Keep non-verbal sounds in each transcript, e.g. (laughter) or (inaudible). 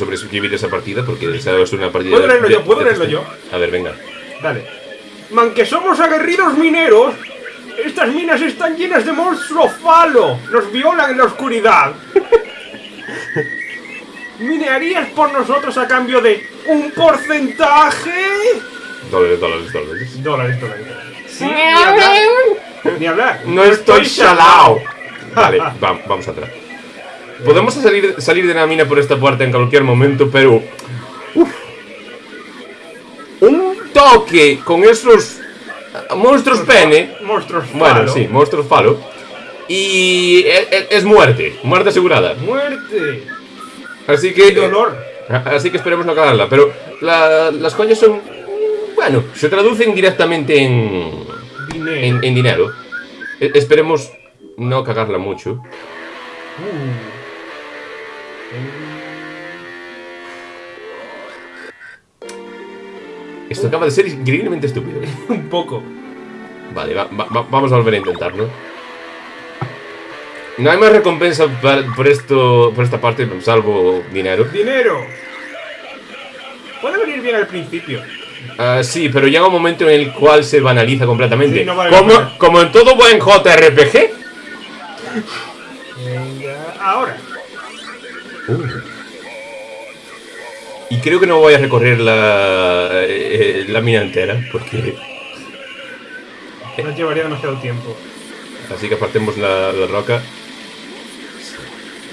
sobrevivir esa partida porque esa es una partida. ¿Puedo leerlo de- yo? ¿Puedo de- leerlo yo? A ver, venga. Dale. Man, que somos aguerridos mineros. Estas minas están llenas de monstruo falo. Nos violan en la oscuridad. (laughs) ¿Minearías por nosotros a cambio de un porcentaje? Dólares, dólares, dólares. Dólares, dólares. Sí, ni hablar. Ni hablar. No estoy chalao. Vale, (laughs) va- vamos atrás. Podemos salir, salir de la mina por esta puerta en cualquier momento, pero... uf. un toque con esos eh, monstruos pene. Monstruos Bueno, falo. sí, monstruos falo. Y e- e- es, muerte, muerte asegurada. Muerte. Así que... Y dolor. Así que esperemos no cagarla. Pero la- las coñas son... Bueno, se traducen directamente en... Dinero. en, en dinero. E- esperemos no cagarla mucho. Uh. Esto acaba de ser increíblemente estúpido. (laughs) Un poco. Vale, va- va- va- vamos a volver a intentarlo. No hay más recompensa por esto, por esta parte, salvo dinero. Dinero. Puede venir bien al principio. Ah, sí, pero llega un momento en el cual se banaliza completamente. Sí, no vale la como, como en todo buen JRPG. Venga, ahora. Y creo que no voy a recorrer la, eh, la mina entera, porque... Nos llevaría demasiado tiempo. Así que apartemos la, la roca.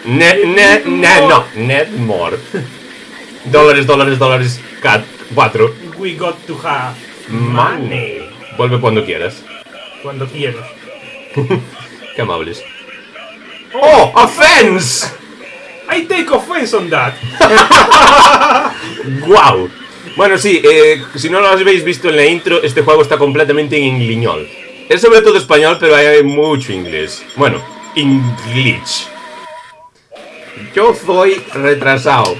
Ne, ne, ne, no, net more. (laughs) dólares, dólares, dólares, cat, 4. We got to have Money. Vuelve cuando quieras. Cuando quieras. (laughs) Qué amables. ¡Oh! ¡Offense! I take offense on that. (laughs) ¡Guau! Bueno, sí, eh, si no lo habéis visto en la intro, este juego está completamente en liñol. Es sobre todo español, pero hay mucho inglés. Bueno, English. Yo soy retrasado.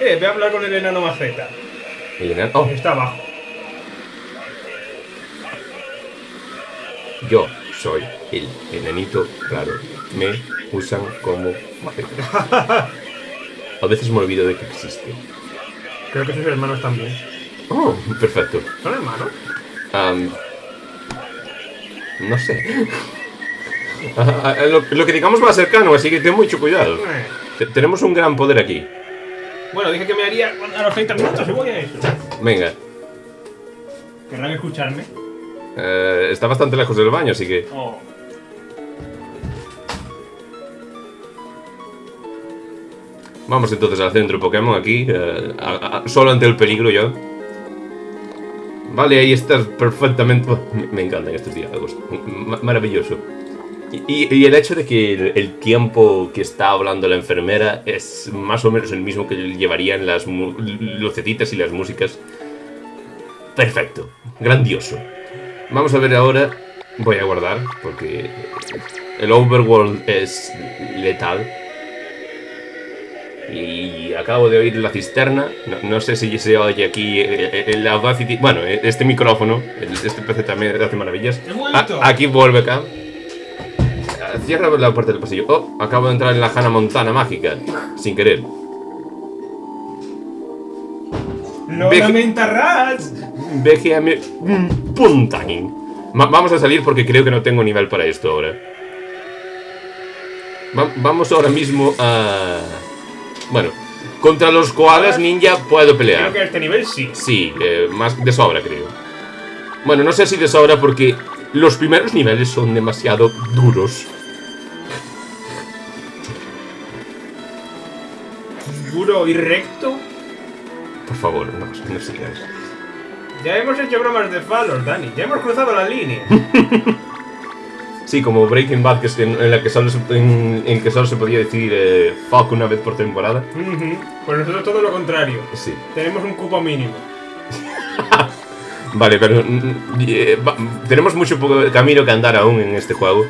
Eh, ve a hablar con el enano maceta. El enano- oh, Está abajo. yo soy el enanito raro. Me usan como maceta. A veces me olvido de que existe. Creo que sus hermanos también. Oh, perfecto. ¿Son hermanos? Am, no sé. Lo, lo que digamos ser canon, así que ten mucho cuidado. Eh. Te- tenemos un gran poder aquí. Bueno, dije que me haría a los 30 minutos y voy a eso. Venga, ¿Querrán escucharme? eh, está bastante lejos del baño, así que... Oh. Vamos entonces al centro Pokémon aquí, eh, solo ante el peligro yo. Vale, ahí estás perfectamente... me- me encantan estos diálogos, Ma- maravilloso. Y, el hecho de que el, tiempo que está hablando la enfermera es más o menos el mismo que llevarían las lucecitas y las músicas. Perfecto, grandioso. Vamos a ver ahora, voy a guardar porque el overworld es letal. Y acabo de oír la cisterna. No, no sé si se oye aquí eh, el Audacity. Bueno, eh, este micrófono, el- este PC también hace maravillas. He vuelto. A- aquí vuelve acá. Ah, Cierra la puerta del pasillo. Oh, acabo de entrar en la Hannah Montana mágica. Sin querer. ¡Lo Ve- lamenta Rats! BGM mm, Puntain. Va- vamos a salir porque creo que no tengo nivel para esto ahora. Va- vamos ahora mismo a... Bueno, contra los koalas ninja puedo Creo pelear. que a este nivel sí. Sí, eh, más de sobra creo. Bueno, no sé si de sobra porque los primeros niveles son demasiado duros. Duro y recto. Por favor, no, no sigas. Ya hemos hecho bromas de falos, Dani. Ya hemos cruzado la línea. (laughs) Sí, como Breaking Bad, que es en, en la que solo se, en, en que solo se podía decir eh, fuck una vez por temporada. Pues nosotros todo lo contrario. Sí. Tenemos un cupo mínimo. (laughs) Vale, pero mm, eh, va- tenemos mucho poco camino que andar aún en este juego.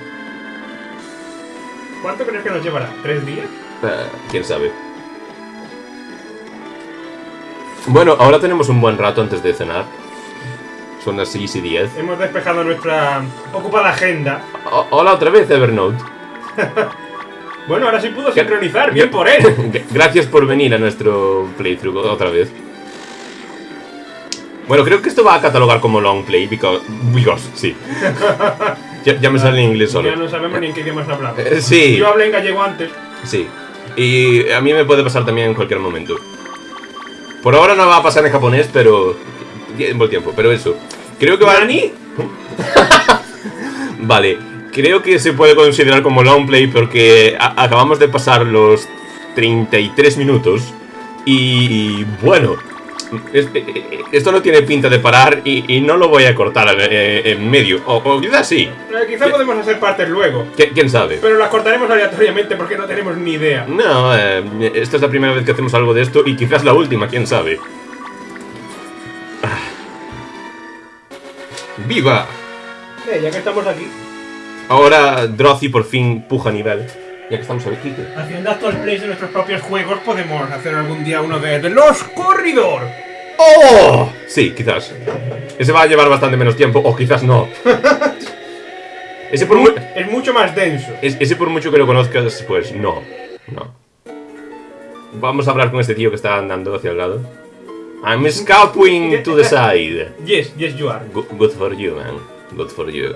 ¿Cuánto crees que nos llevará? ¿Tres días? Eh, Quién sabe. Bueno, ahora tenemos un buen rato antes de cenar. Son las 6 y 10. Hemos despejado nuestra ocupada agenda. O- hola otra vez, Evernote. (laughs) Bueno, ahora sí pudo sincronizar, bien por él. (laughs) Gracias por venir a nuestro playthrough otra vez. Bueno, creo que esto va a catalogar como long play, because, because sí. (laughs) ya, ya me sale en inglés solo. Ya no sabemos ni en qué idiomas hablamos. Eh, sí, Yo hablé en gallego antes. sí. Y a mí me puede pasar también en cualquier momento. Por ahora no va a pasar en japonés, pero... Tiempo el tiempo, pero eso. Creo que va... ¿Nani? (laughs) Vale, creo que se puede considerar como long play porque acabamos de pasar los 33 minutos y, bueno, es- eh, eh, esto no tiene pinta de parar y, y no lo voy a cortar eh, en medio, o, o quizás sí, Eh, quizá podemos hacer partes luego. ¿Qui- quién sabe. Pero las cortaremos aleatoriamente porque no tenemos ni idea. No, eh, esta es la primera vez que hacemos algo de esto y quizás la última, quién sabe. ¡Viva! Eh, ya que estamos aquí. Ahora Drothy por fin puja nivel. Ya que estamos aquí. ¿qué? Haciendo actual plays de nuestros propios juegos, podemos hacer algún día uno de, de los corridor. ¡Oh! Sí, quizás. Ese va a llevar bastante menos tiempo, o quizás no. (laughs) Ese por, mu- Es mucho más denso. es- ese por mucho que lo conozcas, pues no. No. Vamos a hablar con este tío que está andando hacia el lado. I'm scalping to the side. Yes, yes you are. Good, good for you, man. Good for you.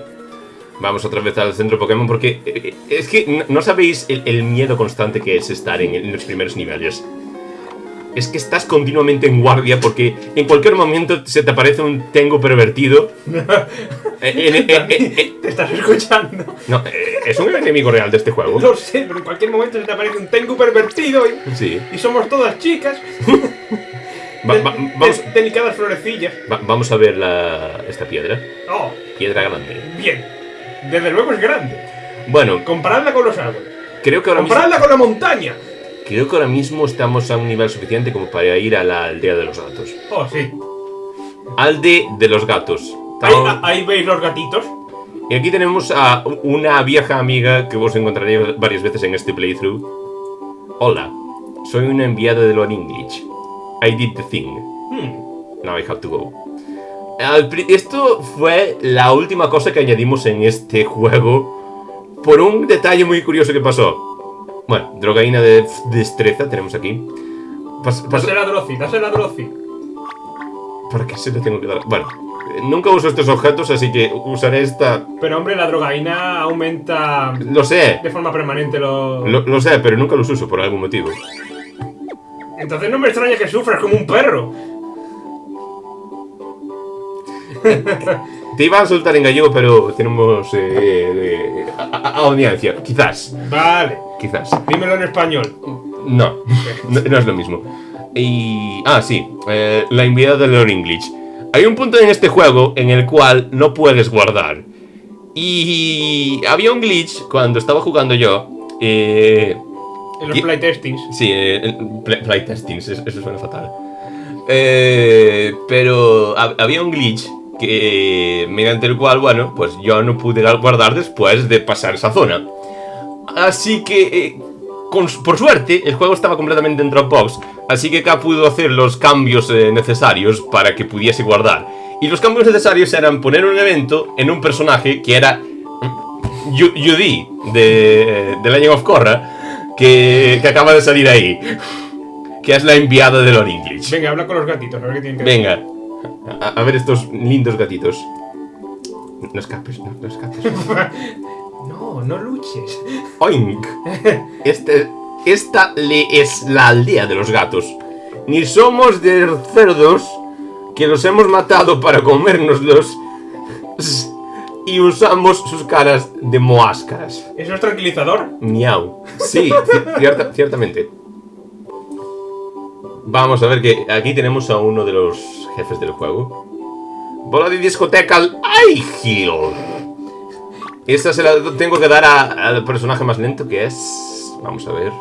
Vamos otra vez al centro Pokémon porque eh, eh, es que no- no sabéis el, el miedo constante que es estar en, en los primeros niveles. Es que estás continuamente en guardia porque en cualquier momento se te aparece un tengo pervertido. (laughs) Eh, en- en- en- Te estás escuchando. no, eh, es un enemigo real de este juego. Lo sé, pero en cualquier momento se te aparece un tengu pervertido y, Sí. y somos todas chicas. (laughs) Va- va- de- vamos, delicadas florecillas. va- vamos a ver la, esta piedra. Oh, Piedra grande. bien. Desde luego es grande. Bueno, Comparadla con los árboles. creo que ahora mismo... Comparadla con la montaña. Creo que ahora mismo estamos a un nivel suficiente como para ir a la aldea de los gatos. Oh, sí. Alde de los gatos. Ahí, veis los gatitos. Y aquí tenemos a una vieja amiga que vos encontraréis varias veces en este playthrough. Hola, soy un enviado de Lord English. I did the thing. Hmm. Now I have to go. Esto fue la última cosa que añadimos en este (laughs) juego por un detalle muy curioso que pasó. Bueno, drogaína de destreza tenemos aquí. Pas- pas- Dásela a Drozi, dásela a. ¿Para qué se le tengo que dar? Bueno, nunca uso estos objetos, así que usaré esta... Pero hombre, la drogaína aumenta Lo sé, de forma permanente los... lo, lo sé, pero nunca los uso por algún motivo. Entonces no me extraña que sufras como un perro. (laughs) Te iba a soltar en gallego, pero tenemos eh, eh, audiencia. Quizás, Vale, quizás. dímelo en español. No, no, no es lo mismo. Y... Ah, sí, eh, la enviada de Lord English. Hay un punto en este juego en el cual no puedes guardar. Y había un glitch cuando estaba jugando yo. Eh, En los playtestings. Sí, eh, play- playtestings, eso, suena fatal. Eh, pero hab- había un glitch que mediante el cual, bueno, pues yo no pude guardar después de pasar esa zona. Así que, eh, con- por suerte, el juego estaba completamente en Dropbox, así que K pudo hacer los cambios eh, necesarios para que pudiese guardar. Y los cambios necesarios eran poner un evento en un personaje que era Yudi de, de Legend of Korra, que, que acaba de salir ahí. Que es la enviada de Lord English. Venga, habla con los gatitos, a ver qué tienen que decir. Venga, a, a ver estos lindos gatitos. No escapes, no, no escapes. (laughs) No, no luches. Oink. Este, esta le es la aldea de los gatos. Ni somos de cerdos que los hemos matado para comérnoslos y usamos sus caras de moáscaras. ¿Eso es tranquilizador? Miau. Sí, ci- cierta- ciertamente. Vamos a ver que aquí tenemos a uno de los jefes del juego. Bola de discoteca al. Esta se la tengo que dar a- al personaje más lento que es... Vamos a ver.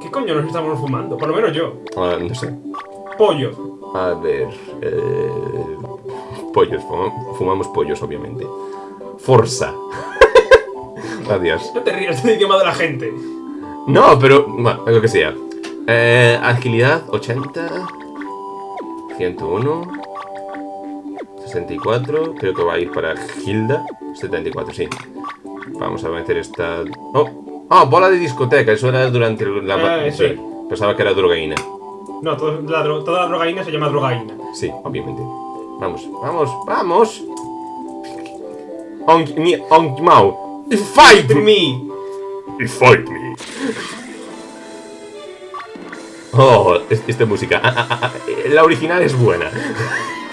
¿Qué coño nos estamos fumando? Por lo menos yo. Ah, no sé. Pollo. A ver. eh, pollos. fuma- Fumamos pollos, obviamente. Forza. (laughs) Adiós. No te rías del idioma de la gente. No, pero. Bueno, lo que sea. Eh, agilidad 80. 101. 64. Creo que va a ir para Hilda. 74, sí. Vamos a meter esta. Oh, Ah, bola de discoteca, eso era durante la... Eh, sí. Pensaba que era drogaína. No, todo la dro- toda la drogaína se llama drogaína. Sí, obviamente. Vamos, vamos, vamos. On me, on Mau. Fight me. Fight me. Oh, es- esta música. Ah, ah, ah, la original es buena.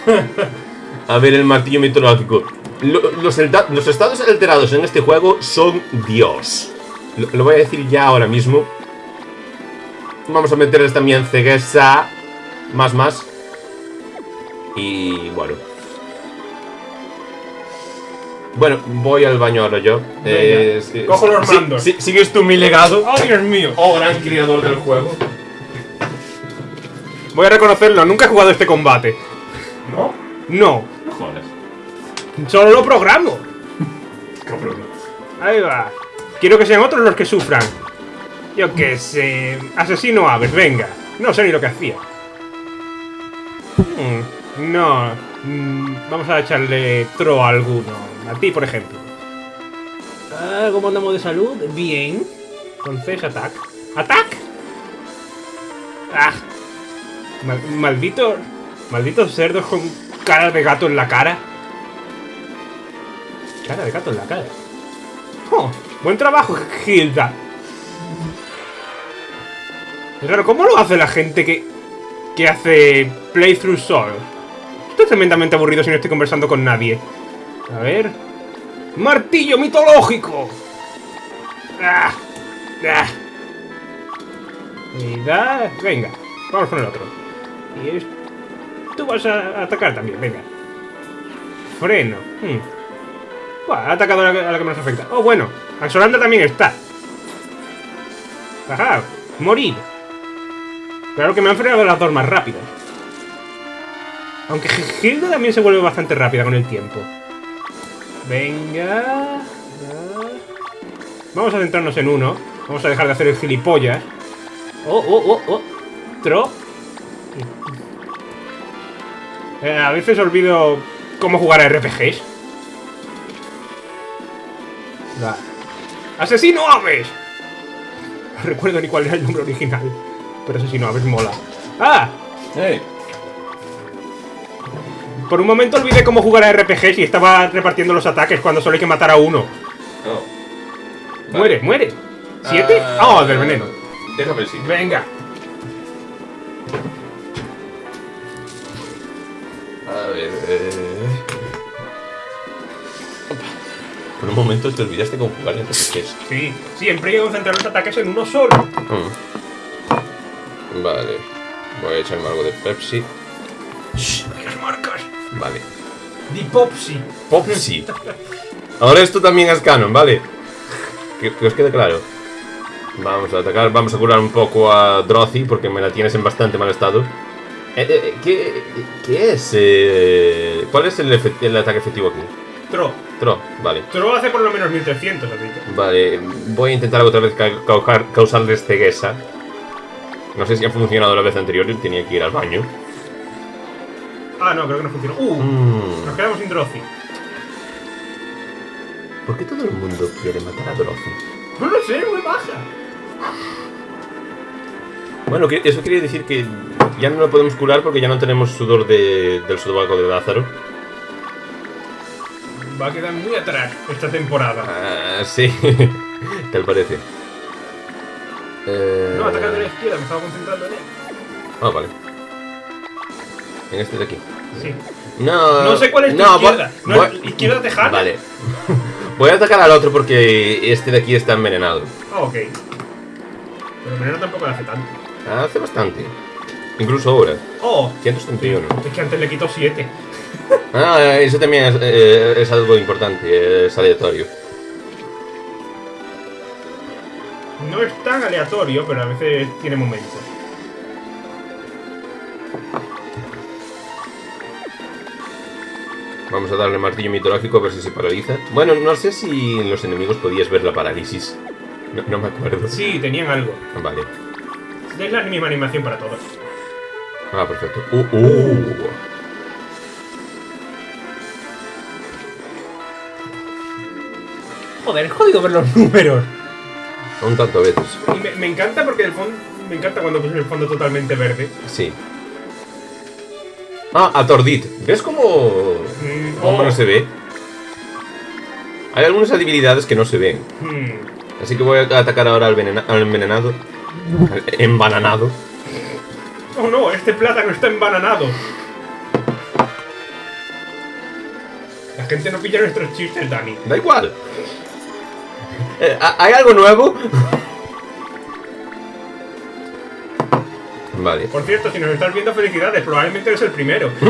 (laughs) A ver, el martillo mitológico. Lo- los, elda- los estados alterados en este juego son Dios. Lo, lo voy a decir ya ahora mismo. Vamos a meterles también ceguesa. Más, más. Y bueno. Bueno, voy al baño ahora yo. Eh, sí, cojo los sí, mandos. sí, ¿Sigues tú mi legado? ¡Oh, Dios mío! Oh, gran creador del juego. Voy a reconocerlo, nunca he jugado este combate. ¿No? No, No jodas. solo lo programo. Cabrón. Ahí va. Quiero que sean otros los que sufran. Yo qué sé. Asesino aves, venga. No sé ni lo que hacía. Hmm, no. mm, vamos a echarle tro a alguno. A ti, por ejemplo. Ah, ¿Cómo andamos de salud? Bien. Entonces, atac. ¡Atac! ¡Ah! Mal- malditos. Malditos cerdos con cara de gato en la cara. Cara de gato en la cara. Oh, buen trabajo, Hilda. Es ¿cómo lo hace la gente que, que hace playthrough solo? Estoy tremendamente aburrido si no estoy conversando con nadie. A ver. ¡Martillo mitológico! ¡Ah! ¡Ah! Y. Venga, vamos con el otro. Y es... Tú vas a atacar también, venga. Freno. Hmm. Buah, ha atacado a la, a la que menos afecta. Oh, bueno. Axolanda también está. Ajá. Morir. Claro que me han frenado las dos más rápidas. Aunque Hilda también se vuelve bastante rápida con el tiempo. Venga. Vamos a centrarnos en uno. Vamos a dejar de hacer el gilipollas. Oh, oh, oh, oh. Tro. Eh, a veces olvido cómo jugar a RPGs. Va. ¡Asesino aves! No recuerdo ni cuál era el nombre original. Pero asesino aves mola. ¡Ah! Hey. Por un momento olvidé cómo jugar a RPGs y estaba repartiendo los ataques cuando solo hay que matar a uno. Oh. Muere, muere. ¿Siete? Ah, ¡Ah! del veneno. Déjame el sitio. Venga. A ver. eh. Por un momento te olvidaste cómo jugar en RPGs. Sí, siempre hay que concentrar los ataques en uno solo. Mm. Vale. Voy a echarme algo de Pepsi. Shh. Vale. Di Popsi. Popsi. Ahora esto también es canon, ¿vale? Que, que os quede claro. Vamos a atacar, vamos a curar un poco a Drothy porque me la tienes en bastante mal estado. Eh, eh, ¿qué, qué es? eh, ¿Cuál es el, el ataque efectivo aquí? Tro. Tro, vale. Tro hace por lo menos 1300, así que. Vale, voy a intentar otra vez ca- causar, causarles ceguesa. No sé si ha funcionado la vez anterior, tenía que ir al baño. Ah, no, creo que no funcionó. Uh, Mm, nos quedamos sin Drozzy. ¿Por qué todo el mundo quiere matar a Drothy? No lo sé, muy baja. Bueno, eso quiere decir que ya no lo podemos curar porque ya no tenemos sudor de, del sobaco de Lázaro. Va a quedar muy atrás esta temporada. Ah, sí. (laughs) Tal parece. Eh... No, atacar de la izquierda, me estaba concentrando en él. Ah, vale. En este de aquí. Sí. No, No sé cuál es tu no, izquierda. voy- No, voy- izquierda tejana. Vale. (laughs) Voy a atacar al otro porque este de aquí está envenenado. Ah, ok. Pero el veneno tampoco le hace tanto. Hace bastante. Incluso ahora. Oh, 131. es que antes le quito 7. (laughs) Ah, eso también es, eh, es algo importante. Es aleatorio. No es tan aleatorio, pero a veces tiene momentos. Vamos a darle martillo mitológico a ver si se paraliza. Bueno, no sé si en los enemigos podías ver la parálisis. No, no me acuerdo. Sí, tenían algo. Vale. Es la misma animación para todos. Ah, perfecto. Uh, uh. Joder, es jodido ver los números. Un tanto veces. Y me, me encanta porque el fondo. Me encanta cuando pones el fondo totalmente verde. Sí. Ah, a Tordit. ¿Ves cómo, Mm, cómo no se ve? Hay algunas habilidades que no se ven. Hmm. Así que voy a atacar ahora al, venena- al envenenado. Al enbananado. Oh no, este plátano está embananado. La gente no pilla nuestros chistes, Dani. Da igual. Eh, ¿ha- ¿Hay algo nuevo? Vale. Por cierto, si nos estás viendo, felicidades. Probablemente eres el primero. (laughs)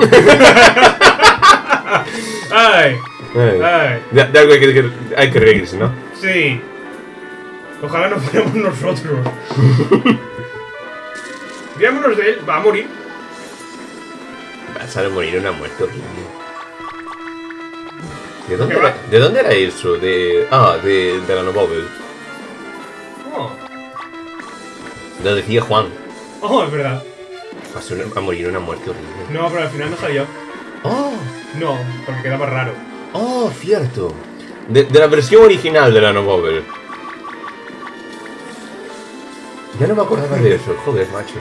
ay, ay, De, de algo hay que, que- hay que reírse, ¿no? sí. Ojalá no fuéramos nosotros. (laughs) Riámonos de él, va a morir. Vas a morir una muerte horrible. ¿De dónde, ¿Qué era, va? ¿De dónde era eso? De. Ah, de, de la Novovel. Oh, Lo decía Juan. Oh, es verdad. Vas a, una- a morir una muerte horrible. No, pero al final no salió. Oh, No, porque quedaba raro. oh, cierto. De, de la versión original de la Novovel. Ya no me acordaba de eso, joder, macho.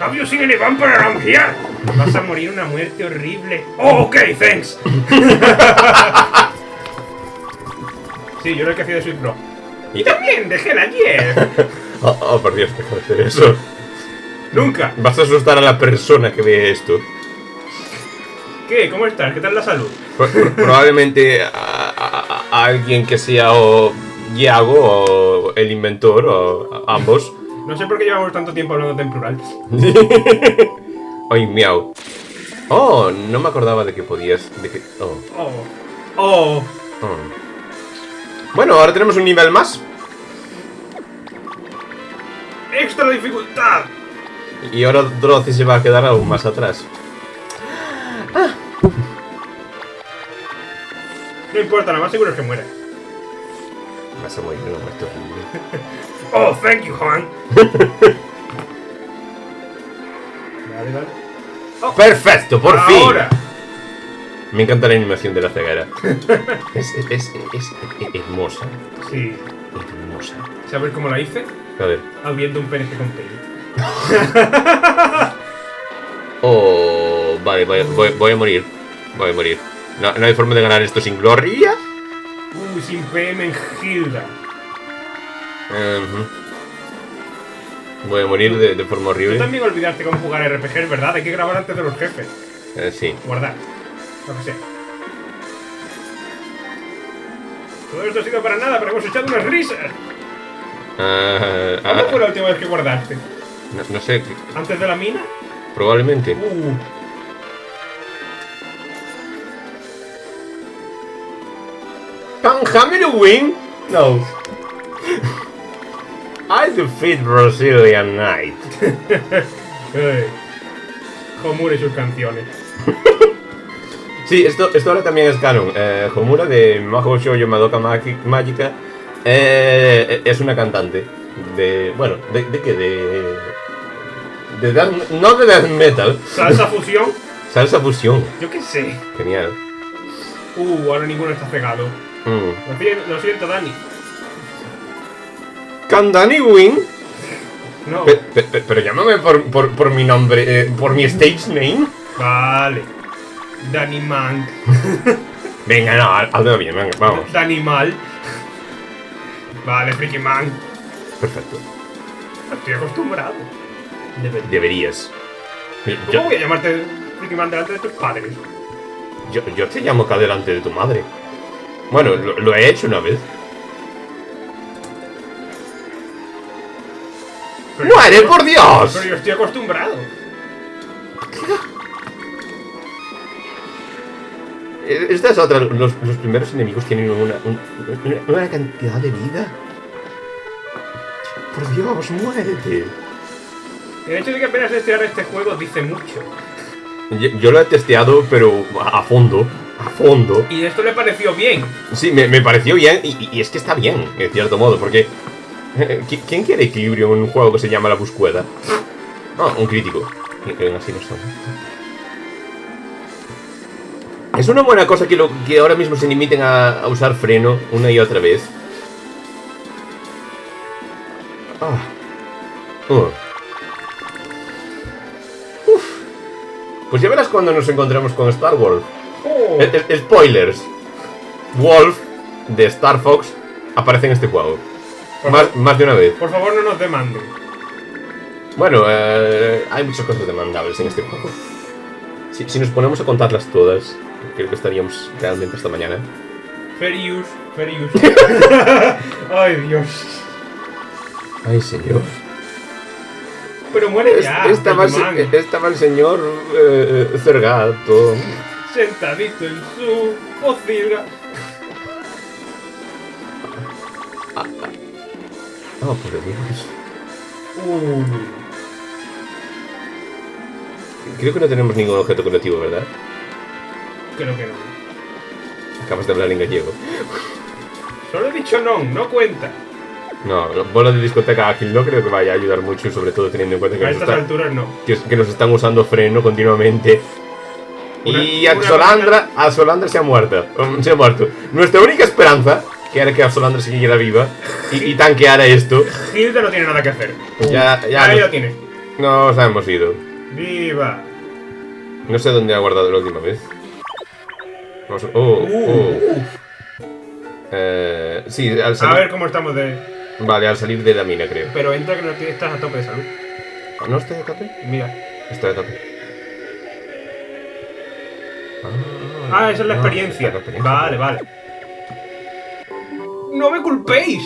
Have you seen any vampire around here? Vas a morir una muerte horrible. Oh, ok, thanks. (laughs) sí, yo era el que hacía de Sweet Bro. Y también dejé la ayer. (laughs) Oh, oh, por Dios, deja de hacer eso. Nunca. Vas a asustar a la persona que ve esto. ¿Qué? ¿Cómo estás? ¿Qué tal la salud? Pro- pro- probablemente a, a- a alguien que sea o Iago o el inventor o ambos. No sé por qué llevamos tanto tiempo hablando en plural. (laughs) Ay, miau. Oh, no me acordaba de que podías. De que, oh, Oh. Oh. oh. Bueno, ahora tenemos un nivel más. Extra dificultad. Y ahora Dorothy se va a quedar aún más atrás. No importa, nada más seguro es que muere. Vas a morir muerte horrible. Oh, thank you, Juan. (laughs) vale, vale. Oh, ¡Perfecto! ¡Por ahora. fin! Me encanta la animación de la ceguera. (laughs) es, es, es, es hermosa. Sí. Hermosa. ¿Sabes cómo la hice? Ver. Abriendo un PNG con Paint. Oh, vale, voy, voy, voy a morir. Voy a morir. No, no hay forma de ganar esto sin gloria. Uy, sin PM en Hilda. Voy a morir de, de forma Tú horrible. también olvidaste cómo jugar RPGs, ¿verdad? Hay que grabar antes de los jefes. Eh, sí. Guardar. Lo que sea. Todo esto ha sido para nada, pero hemos echado unas risas. Ah, ah, ¿Cuándo fue la última vez que guardaste? no, no sé, ¿Antes de la mina? probablemente. Uh. Hamilton win? No. I defeat Brazilian Knight. (laughs) Homura y sus canciones. (laughs) Sí, esto, esto ahora también es canon. Eh, Homura de Maho Shoujo Madoka Mágica eh, es una cantante. De. Bueno, ¿de, de qué? De. de death- no de death metal, Salsa fusión. (laughs) salsa fusión. Yo qué sé. Genial. Uh, ahora ninguno está cegado. Mm. Lo siento, lo siento Dani. Can Danny win? No. Pe- pe- pe- pero llámame por, por, por mi nombre, eh, por mi stage name. Vale. Dani Mank. (laughs) Venga, no, haz- hazlo bien, venga, vamos. Dani Mal. Vale, Freaky Man. Perfecto. Estoy acostumbrado. Debería. Deberías. ¿Cómo Yo, voy a llamarte Freaky Man delante de tus padres? yo, yo te llamo acá delante de tu madre. Bueno, lo, lo he hecho una vez. ¡Muere, por Dios! Pero yo estoy acostumbrado. Esta es otra. Los, los primeros enemigos tienen una, un- una, una cantidad de vida. Por Dios, muérete. El hecho de que apenas testear este juego dice mucho. Yo, yo lo he testeado, pero a fondo. A fondo. Y esto le pareció bien. Sí, me, me pareció bien. Y, y es que está bien, en cierto modo, porque. eh, ¿qui- ¿Quién quiere equilibrio en un juego que se llama La Buscueda? Ah, un crítico. Aún así no son. Es una buena cosa que, lo, que ahora mismo se limiten a, a usar freno una y otra vez. Ah. Uh. Uf. Pues ya verás cuando nos encontremos con Star Wars. Oh. Eh, eh, spoilers. Wolf de Star Fox aparece en este juego. Más, de una vez. Por favor, no nos demanden. Bueno, eh, hay muchas cosas demandables en este juego. Si, si nos ponemos a contarlas todas, creo que estaríamos realmente hasta mañana. Fair use, fair use. (laughs) Ay, Dios. Ay, señor. Pero muere Es- ya. estaba, el, Pokemon. se- estaba el señor eh, Cergato. Sentadito en su pocilga. Oh, por Dios. Creo que no tenemos ningún objeto colectivo, ¿verdad? Creo que no. Acabas de hablar en gallego. Solo he dicho no, no cuenta. No, la bola de discoteca ágil no creo que vaya a ayudar mucho, sobre todo teniendo en cuenta que, A nos, estas está- alturas no. que, que nos están usando freno continuamente. Una- y una Axolandra, Axolandra se ha muerto. um, Se ha muerto. Nuestra única esperanza, que era que Axolandra siguiera viva y, y tanqueara esto, Hilda no tiene nada que hacer. ya, ya Ahí lo tiene. nos hemos ido. Viva. No sé dónde ha guardado la última vez. Vamos a- oh, oh. Eh, sí, al A salir. ver cómo estamos de. Vale, al salir de la mina, creo. Pero entra que no tienes- estás a tope de salud. ¿No estoy a tope? Mira. Estoy a tope. Ah, esa es la Ah, experiencia. esa es la experiencia. Vale, vale. ¡No me culpéis!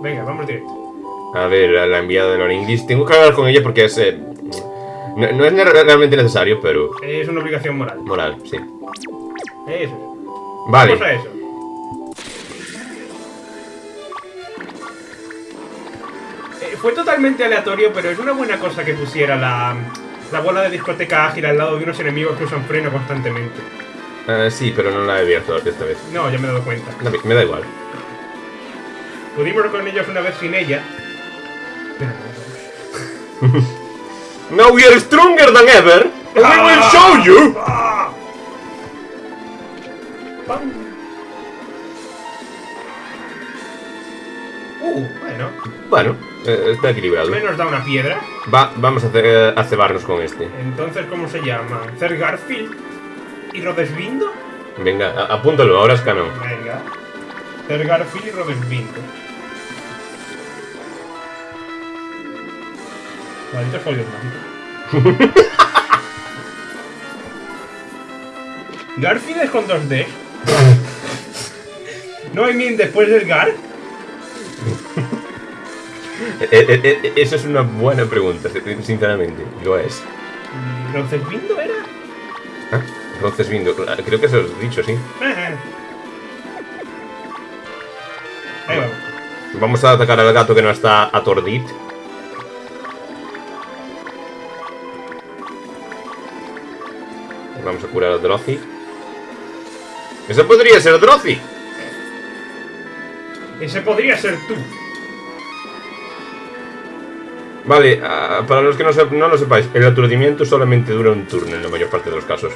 Venga, vamos directo. A ver, a la enviada de Lord English. Tengo que hablar con ella porque es. eh, no, no es realmente necesario, pero. Es una obligación moral. Moral, sí. Eso. Vale. Vamos a eso. Eh, fue totalmente aleatorio, pero es una buena cosa que pusiera la, la bola de discoteca ágil al lado de unos enemigos que usan freno constantemente. Eh, sí, pero no la he abierto esta vez. No, ya me he dado cuenta. No, me da igual. Pudimos con ellos una vez sin ella. (laughs) Now we are stronger than ever! And we will show you! Bueno. Eh, está equilibrado. Me nos da una piedra. Va, vamos a, hacer, a cebarnos con este. Entonces, ¿cómo se llama? ¿Cer Garfield? ¿Y Rodesvindo? Venga, a- apúntalo, ahora es canon. Venga. Cer Garfield y Rodesvindo. Malditos folios (laughs) mágicos. ¿Garfield es con 2D? ¿No hay min después del Gar? Eh, eh, eh, eso es una buena pregunta, sinceramente. Lo es. ¿Y ¿Rodesvindo era? ¿Ah? Entonces, viendo, creo que se lo he dicho, sí. Ahí vamos. Vamos a atacar al gato que no está atordit. Vamos a curar a Drozi. ¡Eso podría ser Drozi! Ese podría ser tú. Vale, ah, para los que no, no lo sepáis, el aturdimiento solamente dura un turno en la mayor parte de los casos.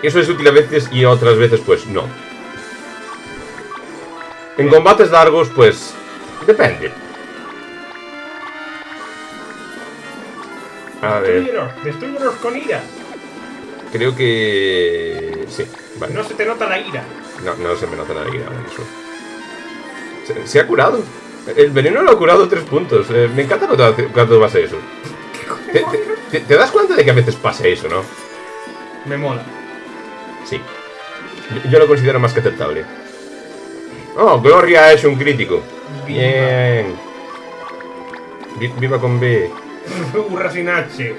Eso es útil a veces y otras veces pues no. En combates largos pues depende. A ver, Destrúyelos, destrúyelos con ira. creo que... Sí, vale. No se te nota la ira. No, no se me nota la ira en eso. Se, se ha curado. El veneno lo ha curado tres puntos. Eh, me encanta cuando, cuando pasa eso. ¿Te, te- te- te das cuenta de que a veces pasa eso, no? Me mola. Sí. Yo, yo lo considero más que aceptable. Oh, Gloria hecho un crítico. Bien. Vi- Viva con B. (laughs) Burra sin H.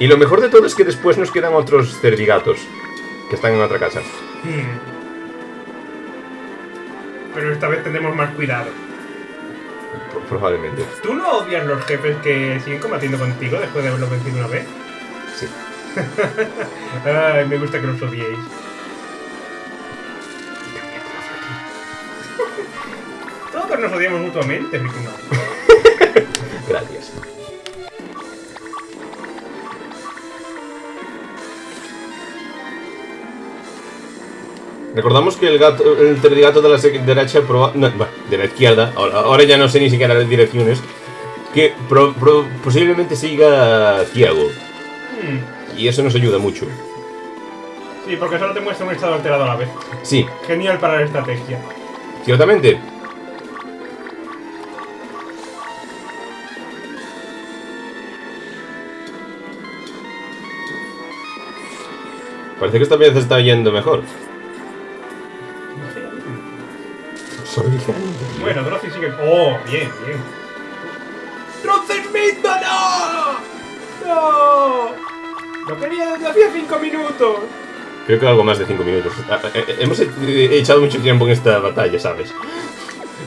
Y lo mejor de todo es que después nos quedan otros cerdigatos. Que están en otra casa. Hmm. Pero esta vez tendremos más cuidado. Pro- Probablemente. ¿Tú no odias los jefes que siguen combatiendo contigo después de haberlos vencido una vez? Sí. (laughs) Ay, me gusta que los odiéis. Todos nos odiamos mutuamente, Ricky. Recordamos que el gato, el telegato de la derecha, proba- no, de la izquierda, ahora, ahora ya no sé ni siquiera las direcciones, que pro- pro- posiblemente siga ciego. Hmm, Y eso nos ayuda mucho. Sí, porque solo te muestra un estado alterado a la vez. Sí, Genial para la estrategia. ciertamente. Parece que esta vez está yendo mejor. Oh, bien, bien. ¡Drozzy Smith, no! ¡No! Lo quería desde hacía 5 minutos. Creo que algo más de 5 minutos. Ah, eh, eh, Hemos echado mucho tiempo en esta batalla, ¿sabes?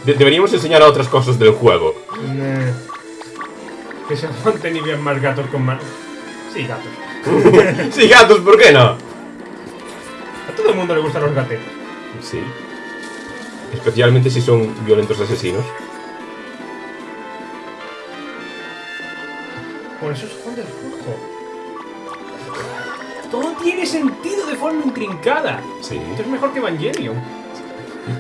De- deberíamos enseñar a otras cosas del juego. Nah. Que se mantenido bien más gatos con más. Sí, gatos. (laughs) sí, gatos, ¿por qué no? A todo el mundo le gustan los gatetes. Sí. Especialmente si son violentos asesinos. Por eso se esconde el flujo. Todo tiene sentido de forma intrincada. Sí. Esto es mejor que Evangelion.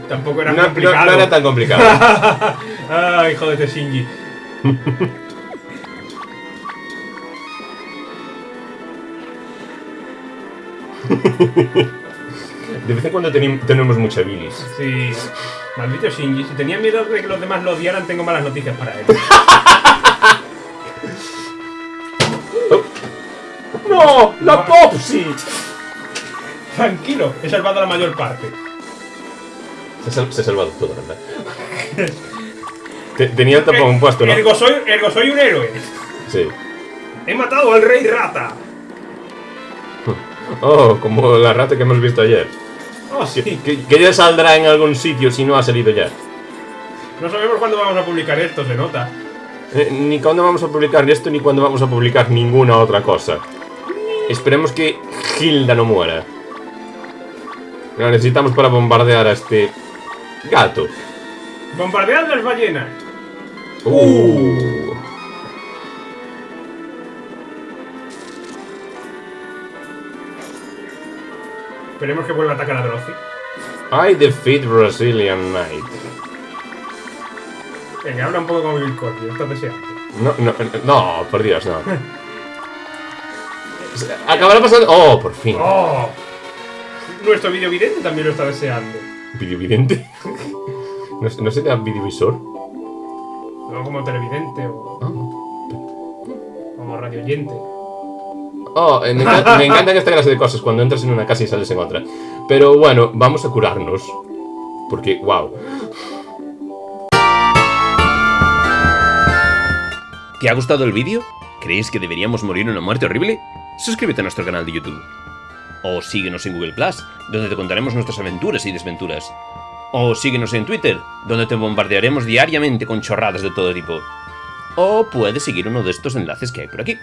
Tampoco era No, complicado. no era tan complicado. (laughs) Ay, jódete, Shinji. (laughs) De vez en cuando tenemos mucha bilis. Sí. Maldito Shinji. Si tenía miedo de que los demás lo odiaran, tengo malas noticias para él. (laughs) ¡No! ¡La Popsi! Tranquilo, he salvado la mayor parte. Se, ha sal- se ha salvado todo, ¿verdad? Te- tenía el tapón puesto, ¿no? Ergo soy, ergo soy un héroe. Sí. He matado al rey rata. (laughs) Oh, como la rata que hemos visto ayer. Oh, sí. (laughs) Que, que ya saldrá en algún sitio si no ha salido ya. No sabemos cuándo vamos a publicar esto, se nota. Eh, ni cuándo vamos a publicar esto, ni cuándo vamos a publicar ninguna otra cosa. Esperemos que Hilda no muera. La necesitamos para bombardear a este gato. Bombardead las ballenas. Uh. Esperemos que vuelva a atacar a Drozzy. I defeat Brazilian Knight. Venga, habla un poco como Bill Cosby, estás deseando. No, no, no, por Dios, no. Acabará pasando. Oh, por fin. ¡Oh! Nuestro videovidente también lo está deseando. ¿Videovidente? ¿No, ¿No se da videovisor? No como televidente o Ah. como radioyente. Oh, me, encanta, me encantan esta clase de cosas cuando entras en una casa y sales en otra. Pero bueno, vamos a curarnos. Porque, wow. ¿Te ha gustado el vídeo? ¿Crees que deberíamos morir una muerte horrible? Suscríbete a nuestro canal de YouTube. O síguenos en Google Plus, donde te contaremos nuestras aventuras y desventuras. O síguenos en Twitter, donde te bombardearemos diariamente con chorradas de todo tipo. O puedes seguir uno de estos enlaces que hay por aquí.